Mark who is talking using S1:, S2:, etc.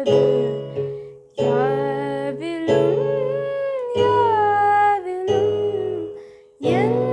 S1: Yavilum, yavilum, yavilum